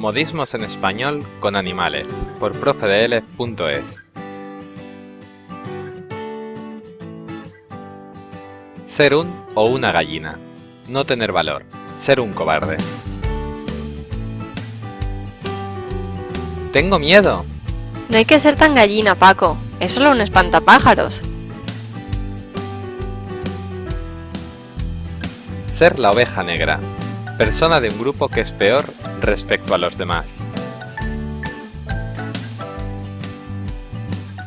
Modismos en español con animales por profedl.es Ser un o una gallina. No tener valor. Ser un cobarde. Tengo miedo. No hay que ser tan gallina, Paco. Es solo un espantapájaros. Ser la oveja negra. Persona de un grupo que es peor respecto a los demás.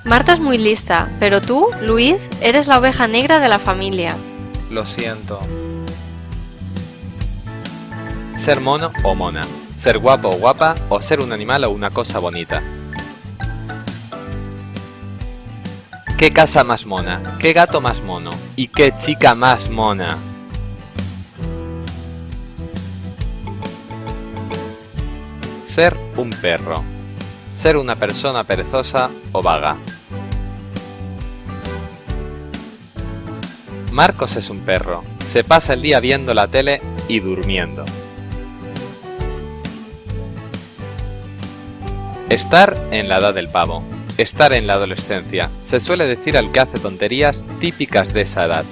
Marta es muy lista, pero tú, Luis, eres la oveja negra de la familia. Lo siento. Ser mono o mona. Ser guapo o guapa o ser un animal o una cosa bonita. ¿Qué casa más mona? ¿Qué gato más mono? ¿Y qué chica más mona? Ser un perro. Ser una persona perezosa o vaga. Marcos es un perro. Se pasa el día viendo la tele y durmiendo. Estar en la edad del pavo. Estar en la adolescencia. Se suele decir al que hace tonterías típicas de esa edad.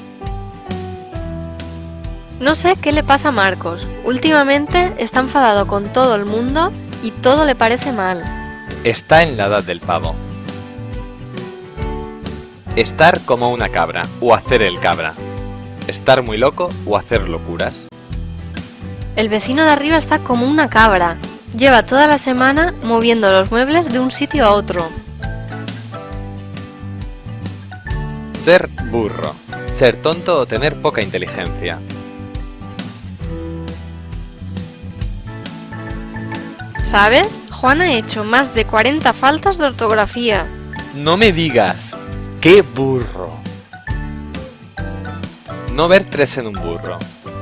No sé qué le pasa a Marcos. Últimamente está enfadado con todo el mundo y todo le parece mal. Está en la edad del pavo. Estar como una cabra o hacer el cabra. Estar muy loco o hacer locuras. El vecino de arriba está como una cabra. Lleva toda la semana moviendo los muebles de un sitio a otro. Ser burro. Ser tonto o tener poca inteligencia. ¿Sabes? Juan ha hecho más de 40 faltas de ortografía. No me digas. ¡Qué burro! No ver tres en un burro.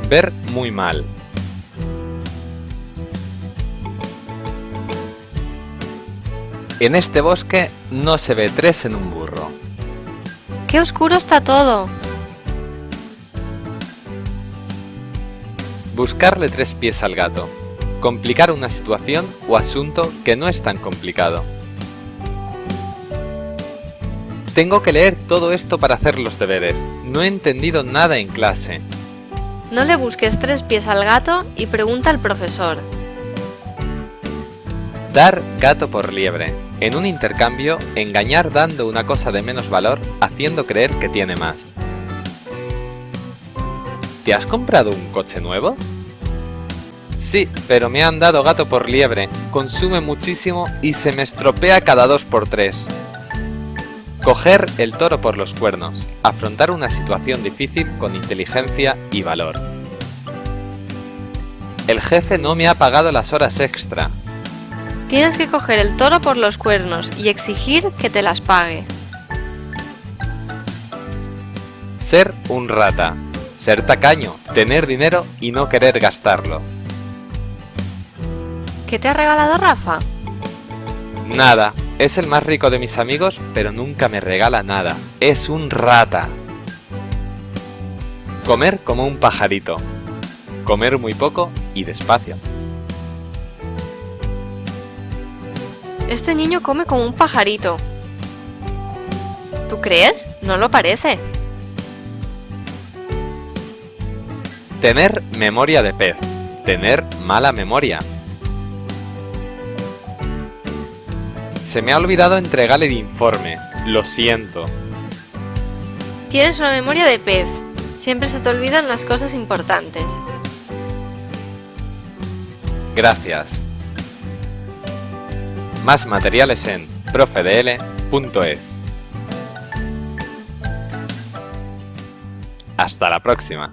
Ver muy mal. En este bosque no se ve tres en un burro. ¡Qué oscuro está todo! Buscarle tres pies al gato. Complicar una situación o asunto que no es tan complicado. Tengo que leer todo esto para hacer los deberes. No he entendido nada en clase. No le busques tres pies al gato y pregunta al profesor. Dar gato por liebre. En un intercambio, engañar dando una cosa de menos valor, haciendo creer que tiene más. ¿Te has comprado un coche nuevo? Sí, pero me han dado gato por liebre, consume muchísimo y se me estropea cada dos por tres. Coger el toro por los cuernos, afrontar una situación difícil con inteligencia y valor. El jefe no me ha pagado las horas extra. Tienes que coger el toro por los cuernos y exigir que te las pague. Ser un rata. Ser tacaño, tener dinero y no querer gastarlo. ¿Qué te ha regalado Rafa? Nada, es el más rico de mis amigos, pero nunca me regala nada. Es un rata. Comer como un pajarito. Comer muy poco y despacio. Este niño come como un pajarito. ¿Tú crees? No lo parece. Tener memoria de pez. Tener mala memoria. Se me ha olvidado entregar el informe. Lo siento. Tienes una memoria de pez. Siempre se te olvidan las cosas importantes. Gracias. Más materiales en profedl.es. Hasta la próxima.